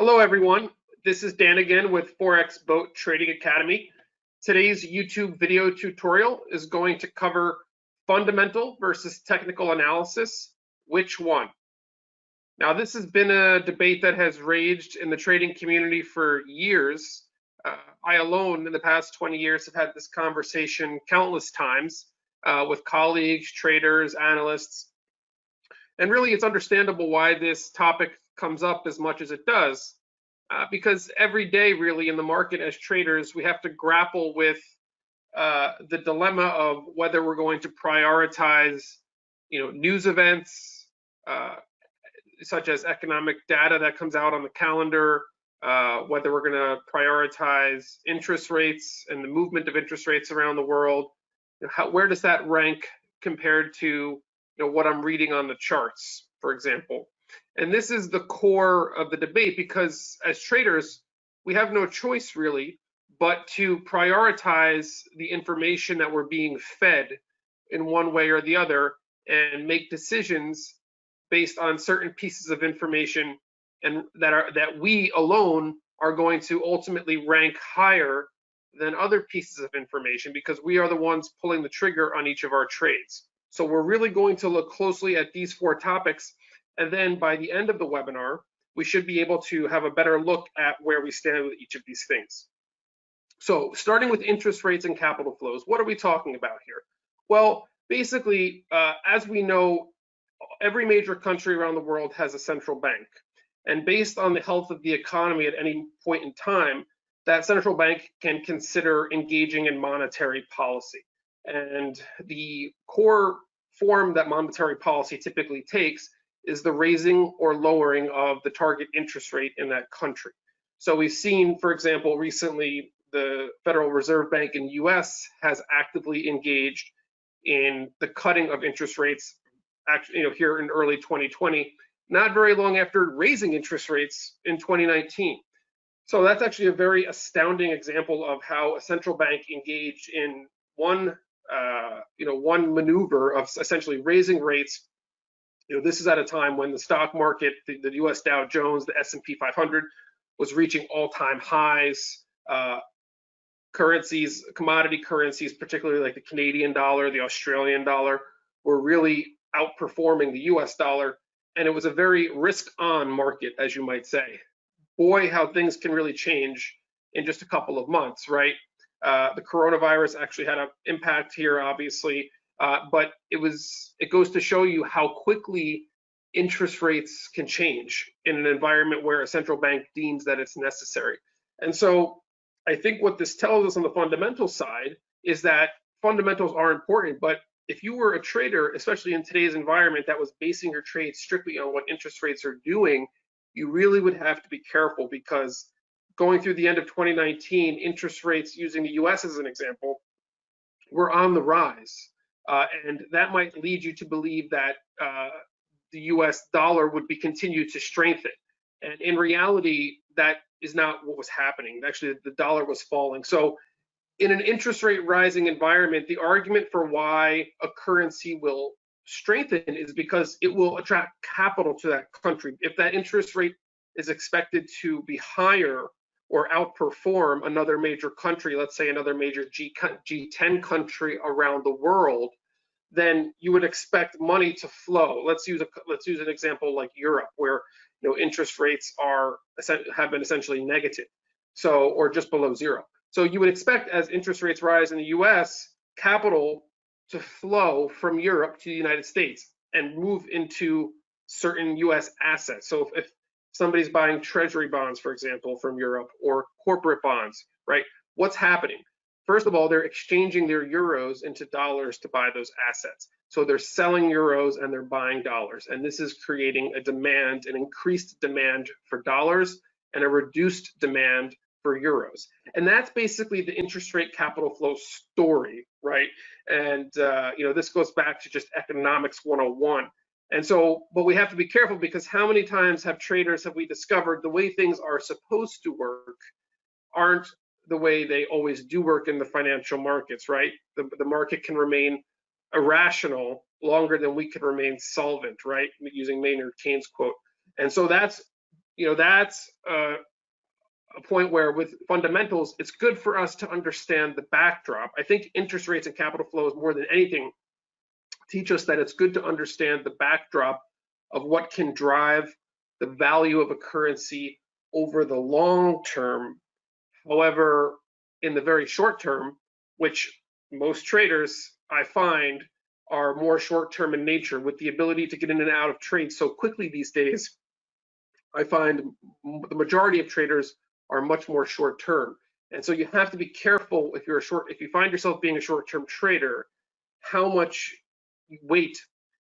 Hello, everyone. This is Dan again with Forex Boat Trading Academy. Today's YouTube video tutorial is going to cover fundamental versus technical analysis. Which one? Now, this has been a debate that has raged in the trading community for years. Uh, I alone, in the past 20 years, have had this conversation countless times uh, with colleagues, traders, analysts. And really, it's understandable why this topic comes up as much as it does, uh, because every day, really, in the market as traders, we have to grapple with uh, the dilemma of whether we're going to prioritize, you know, news events uh, such as economic data that comes out on the calendar, uh, whether we're going to prioritize interest rates and the movement of interest rates around the world. How, where does that rank compared to you know, what I'm reading on the charts, for example? And this is the core of the debate because as traders, we have no choice really but to prioritize the information that we're being fed in one way or the other and make decisions based on certain pieces of information and that are that we alone are going to ultimately rank higher than other pieces of information because we are the ones pulling the trigger on each of our trades. So we're really going to look closely at these four topics and then by the end of the webinar, we should be able to have a better look at where we stand with each of these things. So starting with interest rates and capital flows, what are we talking about here? Well, basically, uh, as we know, every major country around the world has a central bank. And based on the health of the economy at any point in time, that central bank can consider engaging in monetary policy. And the core form that monetary policy typically takes is the raising or lowering of the target interest rate in that country. So we've seen, for example, recently the Federal Reserve Bank in the US has actively engaged in the cutting of interest rates actually, you know, here in early 2020, not very long after raising interest rates in 2019. So that's actually a very astounding example of how a central bank engaged in one, uh, you know, one maneuver of essentially raising rates you know, this is at a time when the stock market, the, the U.S. Dow Jones, the S&P 500 was reaching all-time highs. Uh, currencies, commodity currencies, particularly like the Canadian dollar, the Australian dollar, were really outperforming the US dollar. And it was a very risk on market, as you might say. Boy, how things can really change in just a couple of months, right? Uh, the coronavirus actually had an impact here, obviously. Uh, but it was it goes to show you how quickly interest rates can change in an environment where a central bank deems that it's necessary. And so I think what this tells us on the fundamental side is that fundamentals are important, but if you were a trader, especially in today's environment that was basing your trade strictly on what interest rates are doing, you really would have to be careful because going through the end of 2019, interest rates using the US as an example, were on the rise. Uh, and that might lead you to believe that uh, the US dollar would be continued to strengthen. And in reality, that is not what was happening. Actually, the dollar was falling. So in an interest rate rising environment, the argument for why a currency will strengthen is because it will attract capital to that country. If that interest rate is expected to be higher or outperform another major country, let's say another major G, G10 country around the world, then you would expect money to flow. Let's use a let's use an example like Europe, where you know interest rates are have been essentially negative, so or just below zero. So you would expect as interest rates rise in the U.S., capital to flow from Europe to the United States and move into certain U.S. assets. So if, if somebody's buying treasury bonds, for example, from Europe or corporate bonds, right? What's happening? First of all, they're exchanging their euros into dollars to buy those assets. So they're selling euros and they're buying dollars. And this is creating a demand, an increased demand for dollars and a reduced demand for euros. And that's basically the interest rate capital flow story, right? And, uh, you know, this goes back to just economics 101. And so, but we have to be careful because how many times have traders have we discovered the way things are supposed to work aren't the way they always do work in the financial markets, right? The, the market can remain irrational longer than we can remain solvent, right? Using Maynard Keynes quote. And so that's you know, that's uh, a point where with fundamentals, it's good for us to understand the backdrop. I think interest rates and capital flows more than anything teach us that it's good to understand the backdrop of what can drive the value of a currency over the long term. However, in the very short term, which most traders I find are more short term in nature with the ability to get in and out of trades so quickly these days, I find the majority of traders are much more short term. And so you have to be careful if you're a short, if you find yourself being a short term trader, how much weight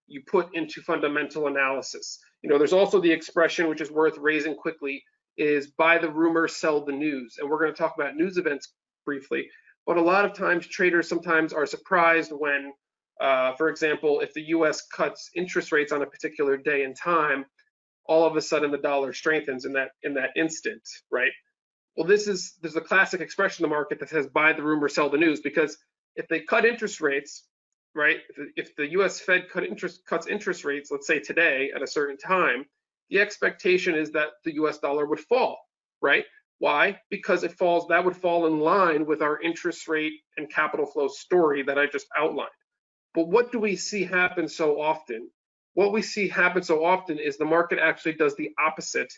you put into fundamental analysis. You know, there's also the expression which is worth raising quickly is buy the rumor, sell the news. And we're going to talk about news events briefly. But a lot of times traders sometimes are surprised when, uh, for example, if the US cuts interest rates on a particular day and time, all of a sudden the dollar strengthens in that in that instant, right? Well, this is there's a classic expression in the market that says buy the rumor, sell the news, because if they cut interest rates, right? If the, U.S. Fed cut interest cuts interest rates, let's say today at a certain time, the expectation is that the U.S. dollar would fall, right? Why? Because it falls. That would fall in line with our interest rate and capital flow story that I just outlined. But what do we see happen so often? What we see happen so often is the market actually does the opposite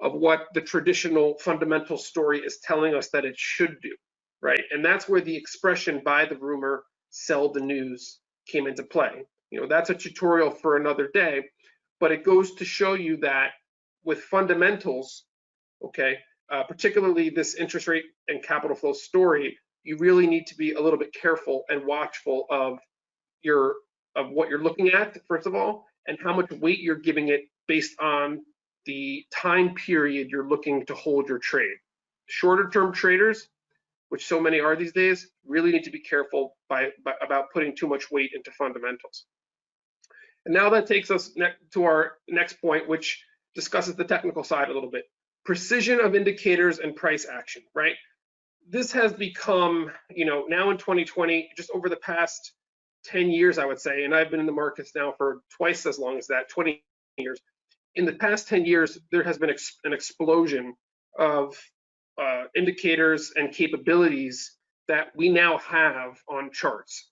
of what the traditional fundamental story is telling us that it should do, right? And that's where the expression buy the rumor, sell the news came into play. You know, that's a tutorial for another day, but it goes to show you that with fundamentals, okay, uh, particularly this interest rate and capital flow story, you really need to be a little bit careful and watchful of your of what you're looking at, first of all, and how much weight you're giving it based on the time period you're looking to hold your trade. Shorter term traders, which so many are these days, really need to be careful by, by about putting too much weight into fundamentals. And now that takes us to our next point, which discusses the technical side a little bit. Precision of indicators and price action, right? This has become, you know, now in 2020, just over the past 10 years, I would say, and I've been in the markets now for twice as long as that, 20 years. In the past 10 years, there has been ex an explosion of uh, indicators and capabilities that we now have on charts.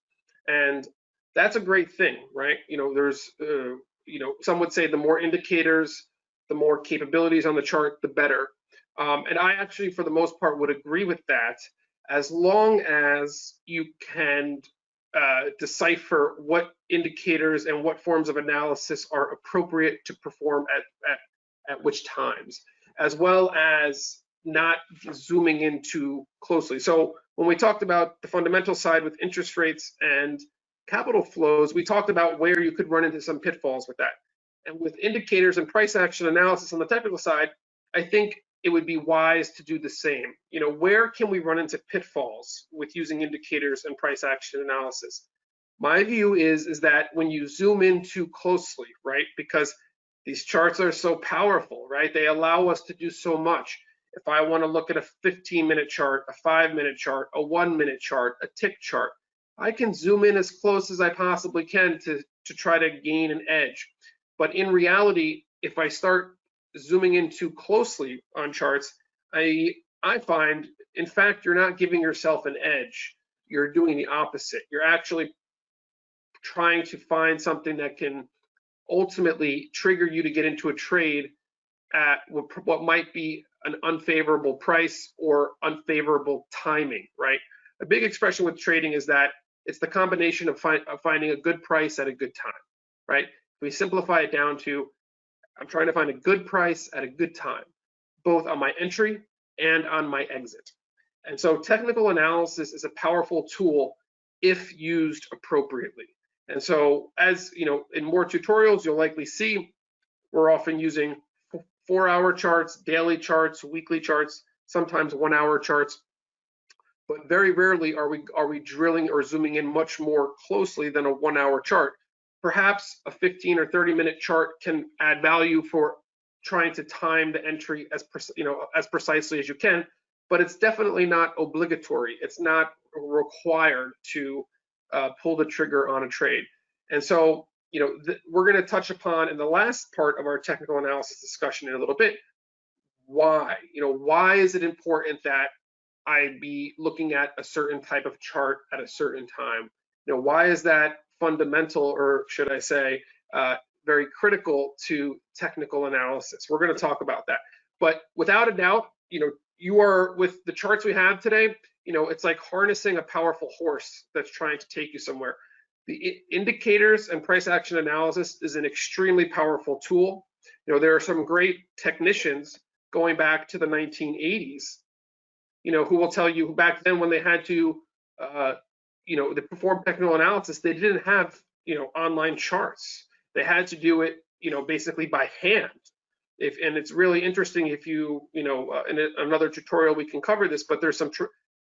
And that's a great thing, right? You know, there's, uh, you know, some would say the more indicators, the more capabilities on the chart, the better. Um, and I actually, for the most part, would agree with that as long as you can uh, decipher what indicators and what forms of analysis are appropriate to perform at, at, at which times, as well as not zooming in too closely. So when we talked about the fundamental side with interest rates and capital flows, we talked about where you could run into some pitfalls with that. And with indicators and price action analysis on the technical side, I think it would be wise to do the same. You know, where can we run into pitfalls with using indicators and price action analysis? My view is, is that when you zoom in too closely, right, because these charts are so powerful, right? They allow us to do so much. If I want to look at a 15 minute chart, a five minute chart, a one minute chart, a tick chart, I can zoom in as close as I possibly can to, to try to gain an edge. But in reality, if I start zooming in too closely on charts, I I find, in fact, you're not giving yourself an edge. You're doing the opposite. You're actually trying to find something that can ultimately trigger you to get into a trade at what might be an unfavorable price or unfavorable timing, right? A big expression with trading is that it's the combination of, fi of finding a good price at a good time, right? We simplify it down to I'm trying to find a good price at a good time, both on my entry and on my exit. And so technical analysis is a powerful tool if used appropriately. And so as you know, in more tutorials, you'll likely see we're often using four hour charts, daily charts, weekly charts, sometimes one hour charts. But very rarely are we are we drilling or zooming in much more closely than a one hour chart. Perhaps a 15 or 30 minute chart can add value for trying to time the entry as you know as precisely as you can but it's definitely not obligatory. It's not required to uh, pull the trigger on a trade. And so you know we're going to touch upon in the last part of our technical analysis discussion in a little bit why. You know, why is it important that I be looking at a certain type of chart at a certain time? You know, why is that fundamental, or should I say, uh, very critical to technical analysis? We're going to talk about that. But without a doubt, you know, you are with the charts we have today, you know, it's like harnessing a powerful horse that's trying to take you somewhere. The indicators and price action analysis is an extremely powerful tool. You know, there are some great technicians going back to the 1980s, you know, who will tell you back then when they had to, uh, you know, they perform technical analysis, they didn't have, you know, online charts. They had to do it, you know, basically by hand. If, and it's really interesting if you, you know, uh, in a, another tutorial we can cover this, but there's some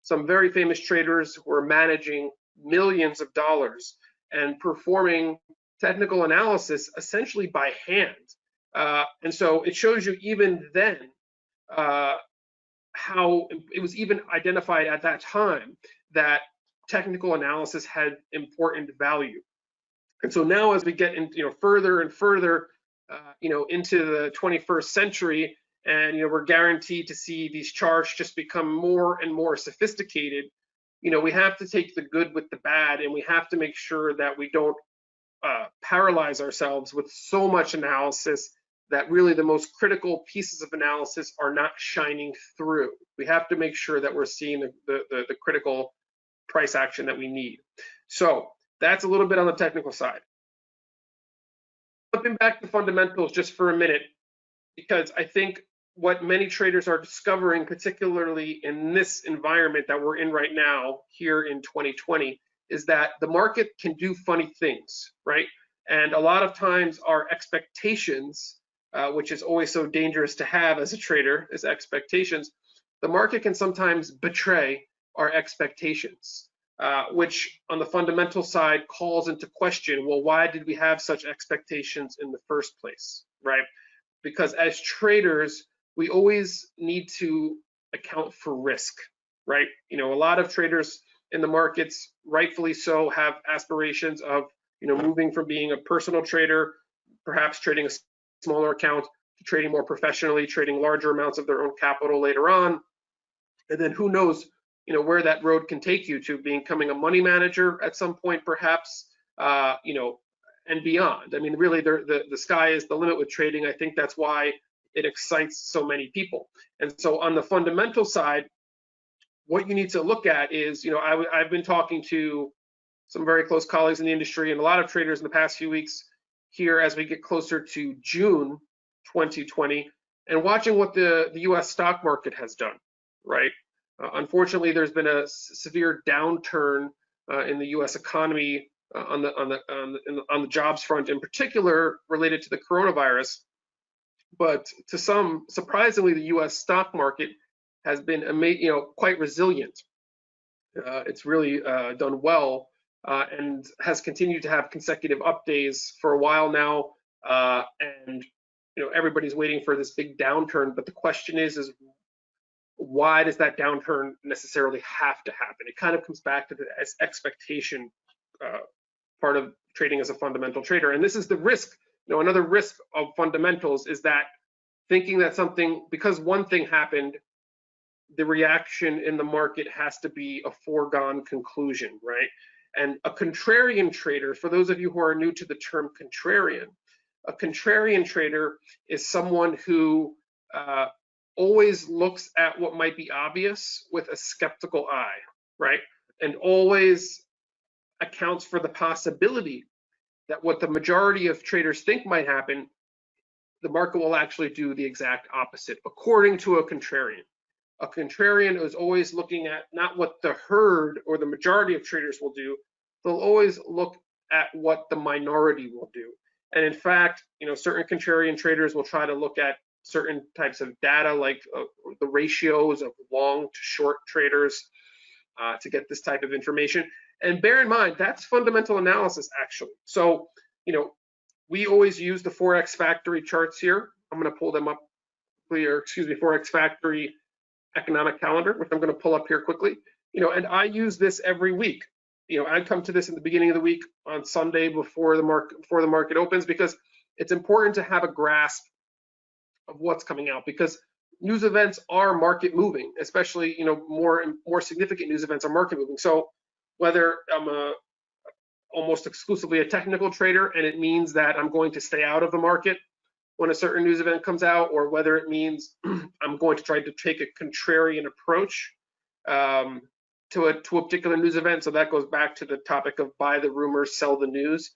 some very famous traders who are managing millions of dollars and performing technical analysis essentially by hand. Uh, and so it shows you even then uh, how it was even identified at that time that technical analysis had important value. And so now as we get in, you know, further and further, uh, you know, into the 21st century, and you know, we're guaranteed to see these charts just become more and more sophisticated. You know, we have to take the good with the bad, and we have to make sure that we don't uh, paralyze ourselves with so much analysis that really the most critical pieces of analysis are not shining through. We have to make sure that we're seeing the, the, the, the critical price action that we need. So that's a little bit on the technical side. Flipping back to fundamentals just for a minute, because I think what many traders are discovering, particularly in this environment that we're in right now here in 2020, is that the market can do funny things, right? And a lot of times our expectations, uh, which is always so dangerous to have as a trader, is expectations, the market can sometimes betray our expectations, uh, which on the fundamental side calls into question, well, why did we have such expectations in the first place, right? Because as traders, we always need to account for risk, right? You know, a lot of traders in the markets, rightfully so, have aspirations of, you know, moving from being a personal trader, perhaps trading a smaller account, to trading more professionally, trading larger amounts of their own capital later on. And then who knows you know where that road can take you to becoming a money manager at some point perhaps uh, you know and beyond i mean really the, the sky is the limit with trading i think that's why it excites so many people and so on the fundamental side what you need to look at is you know I, i've been talking to some very close colleagues in the industry and a lot of traders in the past few weeks here as we get closer to june 2020 and watching what the the us stock market has done right uh, unfortunately, there's been a severe downturn uh, in the U.S. economy uh, on the on the on the, on the jobs front, in particular related to the coronavirus. But to some, surprisingly, the U.S. stock market has been you know quite resilient. Uh, it's really uh, done well uh, and has continued to have consecutive up days for a while now. and you know everybody's waiting for this big downturn, but the question is, is why does that downturn necessarily have to happen? It kind of comes back to the expectation uh, part of trading as a fundamental trader. And this is the risk. You know, another risk of fundamentals is that thinking that something, because one thing happened, the reaction in the market has to be a foregone conclusion, right? And a contrarian trader, for those of you who are new to the term contrarian, a contrarian trader is someone who uh, always looks at what might be obvious with a skeptical eye, right? And always accounts for the possibility that what the majority of traders think might happen, the market will actually do the exact opposite, according to a contrarian. A contrarian is always looking at not what the herd or the majority of traders will do, they'll always look at what the minority will do. And in fact, you know, certain contrarian traders will try to look at certain types of data like uh, the ratios of long to short traders uh, to get this type of information. And bear in mind, that's fundamental analysis actually. So, you know, we always use the Forex Factory charts here. I'm gonna pull them up here, excuse me, Forex Factory economic calendar, which I'm gonna pull up here quickly. You know, and I use this every week. You know, I come to this in the beginning of the week on Sunday before the market before the market opens because it's important to have a grasp of what's coming out because news events are market moving, especially you know more more significant news events are market moving. So whether I'm a almost exclusively a technical trader and it means that I'm going to stay out of the market when a certain news event comes out, or whether it means I'm going to try to take a contrarian approach um, to a to a particular news event. So that goes back to the topic of buy the rumors, sell the news.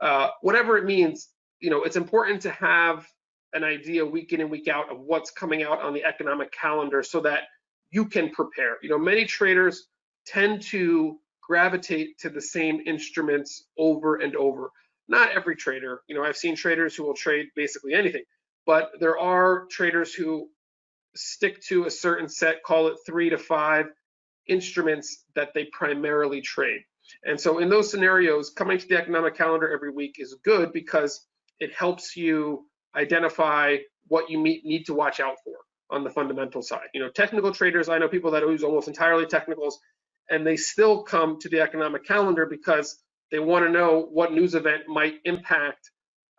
Uh, whatever it means, you know, it's important to have an idea week in and week out of what's coming out on the economic calendar so that you can prepare. You know, many traders tend to gravitate to the same instruments over and over. Not every trader, you know, I've seen traders who will trade basically anything, but there are traders who stick to a certain set, call it three to five instruments that they primarily trade. And so in those scenarios, coming to the economic calendar every week is good because it helps you identify what you need to watch out for on the fundamental side. You know, technical traders, I know people that use almost entirely technicals, and they still come to the economic calendar because they want to know what news event might impact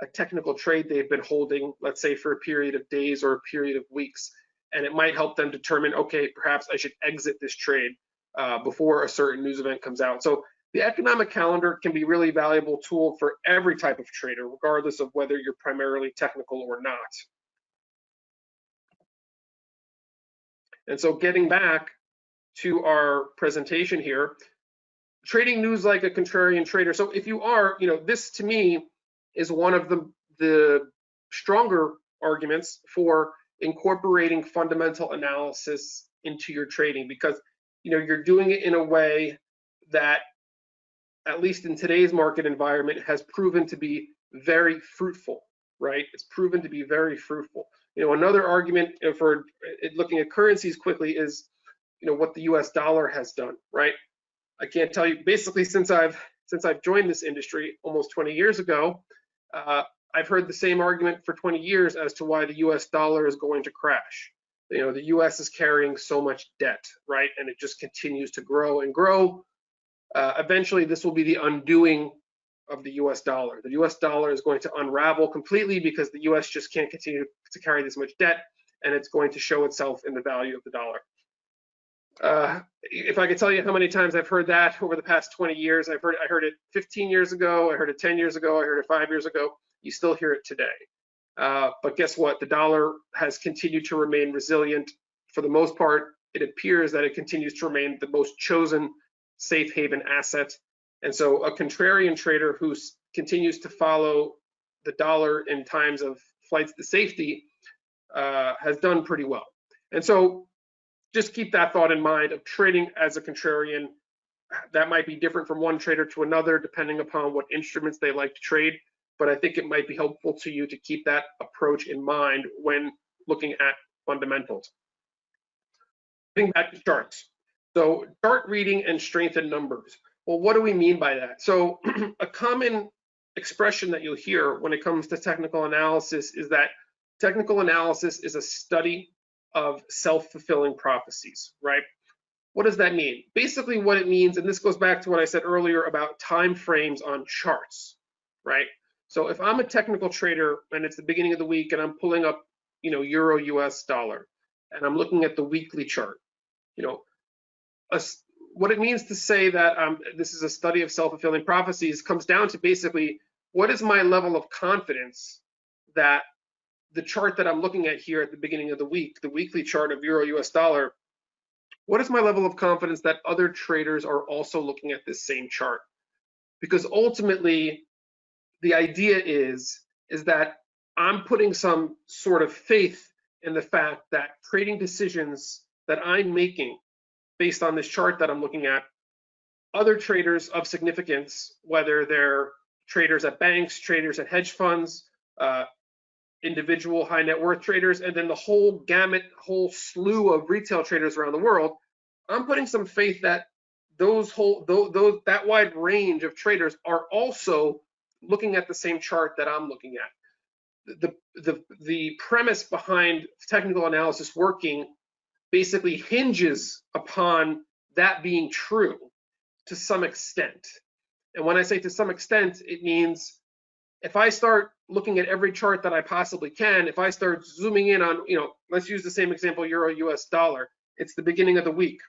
a technical trade they've been holding, let's say for a period of days or a period of weeks. And it might help them determine, okay, perhaps I should exit this trade uh, before a certain news event comes out. So the economic calendar can be really valuable tool for every type of trader, regardless of whether you're primarily technical or not. And so getting back to our presentation here, trading news like a contrarian trader. So if you are, you know, this to me is one of the, the stronger arguments for incorporating fundamental analysis into your trading because, you know, you're doing it in a way that at least in today's market environment, has proven to be very fruitful, right? It's proven to be very fruitful. You know, another argument for looking at currencies quickly is, you know, what the U.S. dollar has done, right? I can't tell you. Basically, since I've since I've joined this industry almost 20 years ago, uh, I've heard the same argument for 20 years as to why the U.S. dollar is going to crash. You know, the U.S. is carrying so much debt, right, and it just continues to grow and grow uh, eventually this will be the undoing of the US dollar. The US dollar is going to unravel completely because the US just can't continue to carry this much debt and it's going to show itself in the value of the dollar. Uh, if I could tell you how many times I've heard that over the past 20 years, I've heard I heard it 15 years ago, I heard it 10 years ago, I heard it five years ago. You still hear it today. Uh, but guess what? The dollar has continued to remain resilient. For the most part, it appears that it continues to remain the most chosen safe haven asset. And so a contrarian trader who continues to follow the dollar in times of flights to safety uh, has done pretty well. And so just keep that thought in mind of trading as a contrarian. That might be different from one trader to another, depending upon what instruments they like to trade. But I think it might be helpful to you to keep that approach in mind when looking at fundamentals. Getting back to charts. So chart reading and strength in numbers. Well, what do we mean by that? So a common expression that you'll hear when it comes to technical analysis is that technical analysis is a study of self-fulfilling prophecies, right? What does that mean? Basically what it means, and this goes back to what I said earlier about time frames on charts, right? So if I'm a technical trader and it's the beginning of the week and I'm pulling up, you know, euro US dollar and I'm looking at the weekly chart, you know, a, what it means to say that um, this is a study of self-fulfilling prophecies comes down to basically what is my level of confidence that the chart that I'm looking at here at the beginning of the week, the weekly chart of euro US dollar, what is my level of confidence that other traders are also looking at this same chart? Because ultimately, the idea is, is that I'm putting some sort of faith in the fact that trading decisions that I'm making based on this chart that I'm looking at, other traders of significance, whether they're traders at banks, traders at hedge funds, uh, individual high net worth traders, and then the whole gamut, whole slew of retail traders around the world, I'm putting some faith that those whole those, those that wide range of traders are also looking at the same chart that I'm looking at. The the the premise behind technical analysis working basically hinges upon that being true to some extent. And when I say to some extent, it means if I start looking at every chart that I possibly can, if I start zooming in on, you know, let's use the same example, euro US dollar. It's the beginning of the week.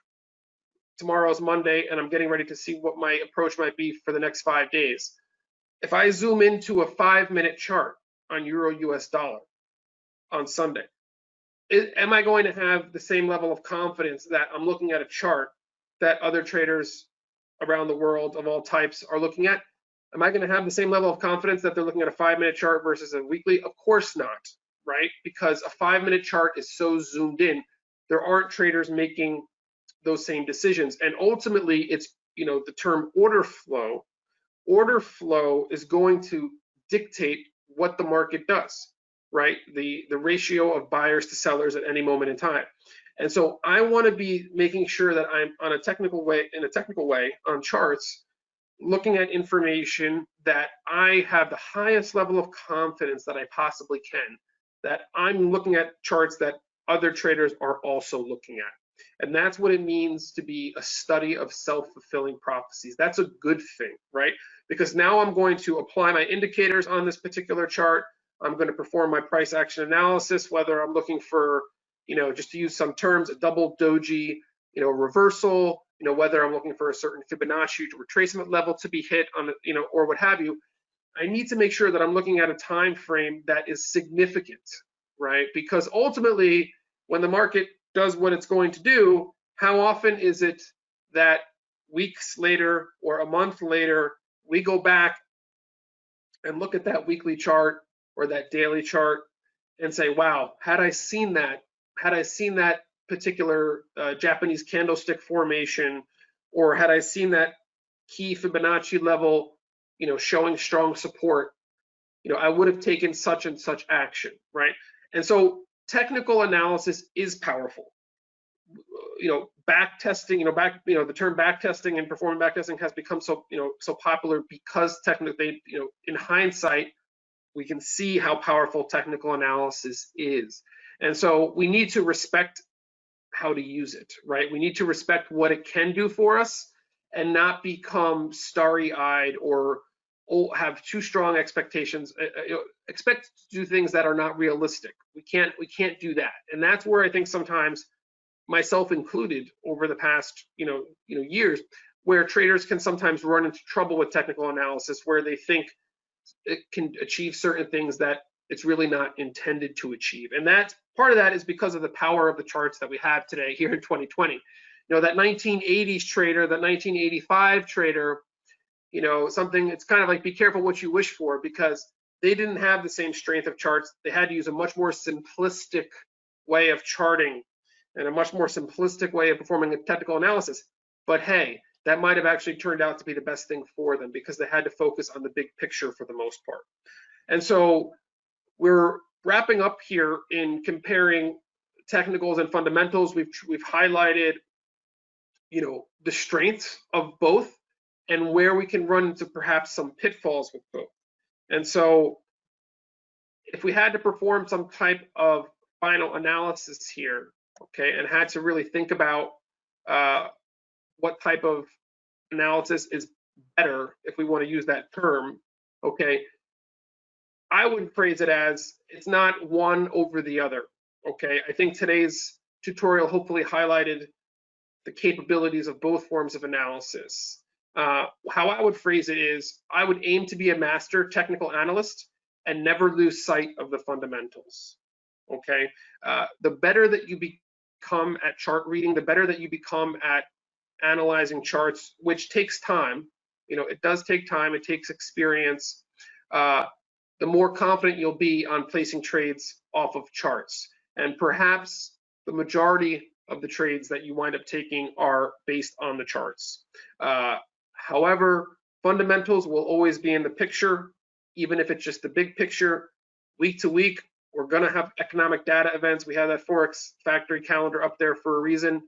Tomorrow's Monday, and I'm getting ready to see what my approach might be for the next five days. If I zoom into a five minute chart on euro US dollar on Sunday, is, am I going to have the same level of confidence that I'm looking at a chart that other traders around the world of all types are looking at? Am I going to have the same level of confidence that they're looking at a five minute chart versus a weekly? Of course not, right? Because a five minute chart is so zoomed in. There aren't traders making those same decisions. And ultimately, it's, you know, the term order flow. Order flow is going to dictate what the market does, right? The, the ratio of buyers to sellers at any moment in time. And so I want to be making sure that I'm on a technical way, in a technical way on charts, looking at information that I have the highest level of confidence that I possibly can, that I'm looking at charts that other traders are also looking at. And that's what it means to be a study of self-fulfilling prophecies. That's a good thing, right? Because now I'm going to apply my indicators on this particular chart. I'm going to perform my price action analysis, whether I'm looking for, you know, just to use some terms, a double doji, you know, reversal, you know, whether I'm looking for a certain Fibonacci retracement level to be hit on, you know, or what have you, I need to make sure that I'm looking at a time frame that is significant, right? Because ultimately, when the market does what it's going to do, how often is it that weeks later or a month later, we go back and look at that weekly chart or that daily chart and say, wow, had I seen that, had I seen that particular uh, Japanese candlestick formation, or had I seen that key Fibonacci level, you know, showing strong support, you know, I would have taken such and such action, right? And so technical analysis is powerful. You know, back testing, you know, back, you know, the term back testing and performing back testing has become so, you know, so popular because technically, you know, in hindsight, we can see how powerful technical analysis is. And so we need to respect how to use it, right? We need to respect what it can do for us and not become starry-eyed or have too strong expectations uh, uh, expect to do things that are not realistic we can't we can't do that and that's where i think sometimes myself included over the past you know you know years where traders can sometimes run into trouble with technical analysis where they think it can achieve certain things that it's really not intended to achieve and that part of that is because of the power of the charts that we have today here in 2020. You know, that 1980s trader, that 1985 trader, you know, something, it's kind of like be careful what you wish for because they didn't have the same strength of charts. They had to use a much more simplistic way of charting and a much more simplistic way of performing a technical analysis. But hey, that might have actually turned out to be the best thing for them because they had to focus on the big picture for the most part. And so we're wrapping up here in comparing technicals and fundamentals, we've we've highlighted, you know, the strengths of both and where we can run into perhaps some pitfalls with both. And so if we had to perform some type of final analysis here, okay, and had to really think about uh, what type of analysis is better, if we want to use that term, okay, I would phrase it as it's not one over the other. Okay, I think today's tutorial hopefully highlighted the capabilities of both forms of analysis. Uh, how I would phrase it is I would aim to be a master technical analyst and never lose sight of the fundamentals. Okay, uh, the better that you become at chart reading, the better that you become at analyzing charts, which takes time. You know, it does take time, it takes experience. Uh, the more confident you'll be on placing trades off of charts. And perhaps the majority of the trades that you wind up taking are based on the charts. Uh, however, fundamentals will always be in the picture, even if it's just the big picture. Week to week, we're going to have economic data events. We have that Forex factory calendar up there for a reason.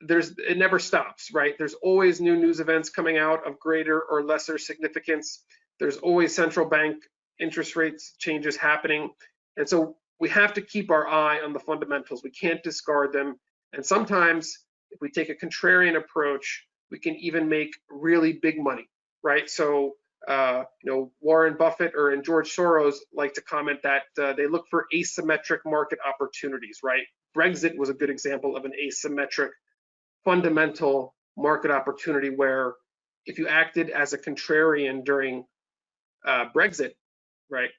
There's it never stops, right? There's always new news events coming out of greater or lesser significance. There's always central bank interest rates changes happening. And so we have to keep our eye on the fundamentals. We can't discard them. And sometimes if we take a contrarian approach, we can even make really big money, right? So uh, you know, Warren Buffett or and George Soros like to comment that uh, they look for asymmetric market opportunities, right? Brexit was a good example of an asymmetric fundamental market opportunity where if you acted as a contrarian during uh, Brexit, right,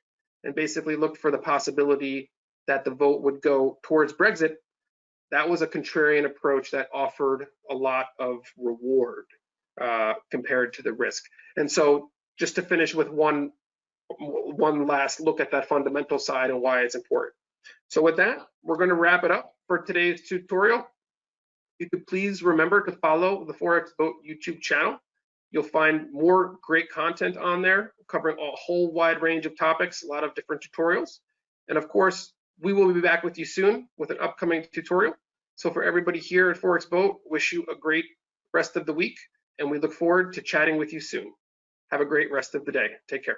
and basically looked for the possibility that the vote would go towards Brexit, that was a contrarian approach that offered a lot of reward uh, compared to the risk. And so just to finish with one, one last look at that fundamental side and why it's important. So with that, we're going to wrap it up for today's tutorial. You could please remember to follow the Forex Boat YouTube channel. You'll find more great content on there covering a whole wide range of topics, a lot of different tutorials. And of course, we will be back with you soon with an upcoming tutorial. So for everybody here at Forex Boat, wish you a great rest of the week, and we look forward to chatting with you soon. Have a great rest of the day. Take care.